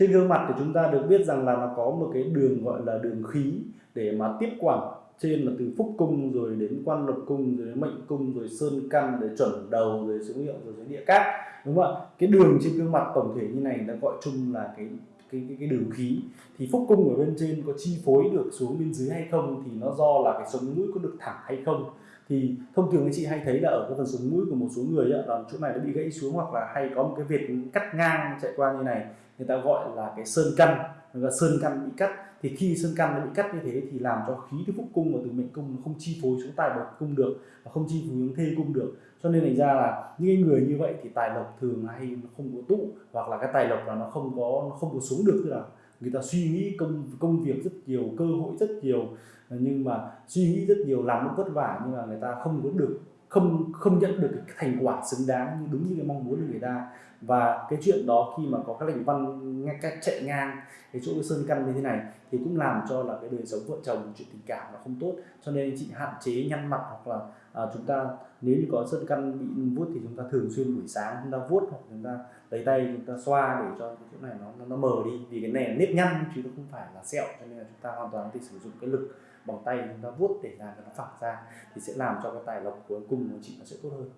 trên gương mặt thì chúng ta được biết rằng là nó có một cái đường gọi là đường khí để mà tiếp quản. Trên là từ phúc cung rồi đến quan lục cung rồi đến mệnh cung rồi sơn căn rồi chuẩn đầu rồi số hiệu rồi đến địa cát. Đúng không ạ? Cái đường trên gương mặt tổng thể như này nó gọi chung là cái cái, cái, cái đường khí. Thì phúc cung ở bên trên có chi phối được xuống bên dưới hay không thì nó do là cái sống mũi có được thẳng hay không. Thì thông thường anh chị hay thấy là ở cái phần sống mũi của một số người ấy, là chỗ này nó bị gãy xuống hoặc là hay có một cái việc cắt ngang chạy qua như này người ta gọi là cái sơn căn. Là sơn căn bị cắt. Thì khi sơn căn nó bị cắt như thế thì làm cho khí từ phúc cung và từ mệnh cung nó không chi phối xuống tài bậc cung được và không chi phối xuống thê cung được. Cho nên thành ra là những người như vậy thì tài lộc thường hay nó không có tụ hoặc là cái tài lộc là nó không có, nó không có xuống được. Tức là người ta suy nghĩ công công việc rất nhiều, cơ hội rất nhiều, nhưng mà suy nghĩ rất nhiều, làm rất vất vả nhưng mà người ta không có được, không không nhận được cái thành quả xứng đáng như đúng như cái mong muốn của người ta và cái chuyện đó khi mà có các lệnh văn ngay cách chạy ngang cái chỗ sơn căn như thế này thì cũng làm cho là cái đời sống vợ chồng chuyện tình cảm nó không tốt. Cho nên anh chị hạn chế nhăn mặt hoặc là à, chúng ta nếu như có sơn căn bị vuốt thì chúng ta thường xuyên buổi sáng chúng ta vuốt hoặc chúng ta lấy tay chúng ta xoa để cho cái chỗ này nó nó mờ đi. Vì cái này là nếp nhăn chứ nó không phải là sẹo cho nên là chúng ta hoàn toàn có thể sử dụng cái lực bằng tay chúng ta vuốt để làm cho nó phẳng ra thì sẽ làm cho cái tài lộc cuối cùng của chị nó sẽ tốt hơn.